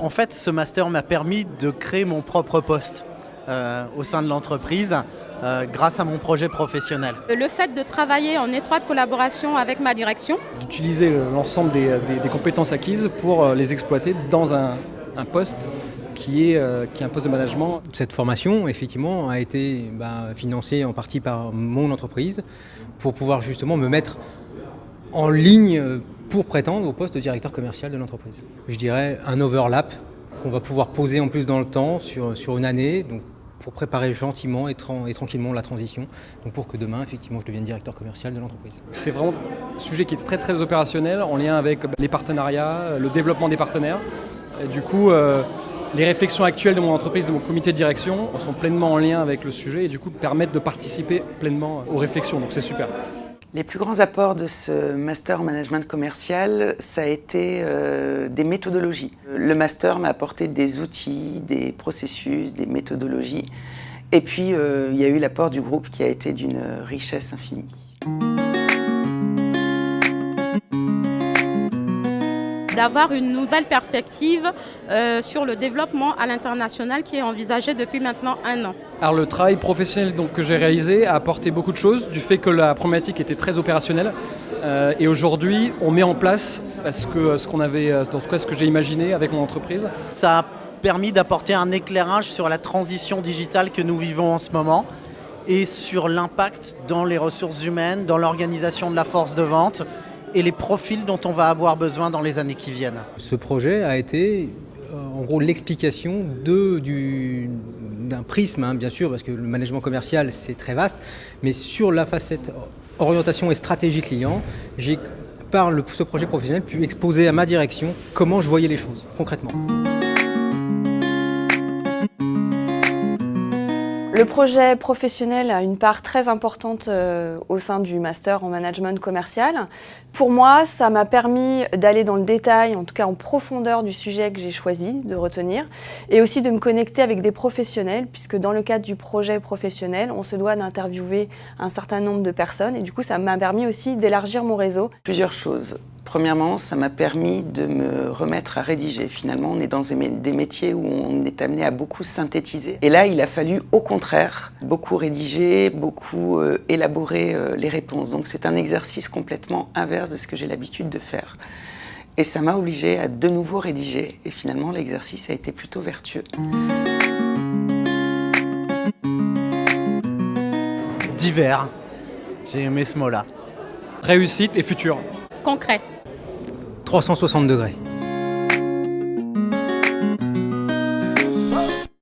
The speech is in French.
En fait, ce master m'a permis de créer mon propre poste euh, au sein de l'entreprise euh, grâce à mon projet professionnel. Le fait de travailler en étroite collaboration avec ma direction. D'utiliser l'ensemble des, des- des compétences acquises pour euh, les exploiter dans un, un poste qui est, euh, qui est un poste de management. Cette formation, effectivement, a été bah, financée en partie par mon entreprise pour pouvoir justement me mettre en ligne euh, pour prétendre au poste de directeur commercial de l'entreprise. Je dirais un overlap qu'on va pouvoir poser en plus dans le temps sur, sur une année, donc pour préparer gentiment et, tran- et tranquillement la transition, donc pour que demain, effectivement, je devienne directeur commercial de l'entreprise. C'est vraiment un sujet qui est très très opérationnel en lien avec les partenariats, le développement des partenaires. Du coup, euh, les réflexions actuelles de mon entreprise, de mon comité de direction, sont pleinement en lien avec le sujet et du coup permettent de participer pleinement aux réflexions. Donc c'est super. Les plus grands apports de ce master en management commercial, ça a été euh, des méthodologies. Le master m'a apporté des outils, des processus, des méthodologies. Et puis, euh, il y a eu l'apport du groupe qui a été d'une richesse infinie. D'avoir une nouvelle perspective euh, sur le développement à l'international qui est envisagé depuis maintenant un an. Alors le travail professionnel donc, que j'ai réalisé a apporté beaucoup de choses, du fait que la problématique était très opérationnelle. Euh, et aujourd'hui, on met en place ce que, ce qu'on avait, euh, en tout cas ce que j'ai imaginé avec mon entreprise. Ça a permis d'apporter un éclairage sur la transition digitale que nous vivons en ce moment et sur l'impact dans les ressources humaines, dans l'organisation de la force de vente et les profils dont on va avoir besoin dans les années qui viennent. Ce projet a été euh, en gros l'explication d'un prisme, hein, bien sûr, parce que le management commercial c'est très vaste, mais sur la facette orientation et stratégie client, j'ai par le- ce projet professionnel pu exposer à ma direction comment je voyais les choses concrètement. Le projet professionnel a une part très importante euh, au sein du master en management commercial. Pour moi, ça m'a permis d'aller dans le détail, en tout cas en profondeur du sujet que j'ai choisi de retenir, et aussi de me connecter avec des professionnels, puisque dans le cadre du projet professionnel, on se doit d'interviewer un certain nombre de personnes, et du coup, ça m'a permis aussi d'élargir mon réseau. Plusieurs choses. Premièrement, ça m'a permis de me remettre à rédiger. Finalement, on est dans des mé- des métiers où on est amené à beaucoup synthétiser. Et là, il a fallu, au contraire, beaucoup rédiger, beaucoup euh, élaborer euh, les réponses. Donc c'est un exercice complètement inverse de ce que j'ai l'habitude de faire. Et ça m'a obligé à de nouveau rédiger. Et finalement, l'exercice a été plutôt vertueux. Divers. J'ai aimé ce mot-là. Réussite et futur. Concret. 360 degrés.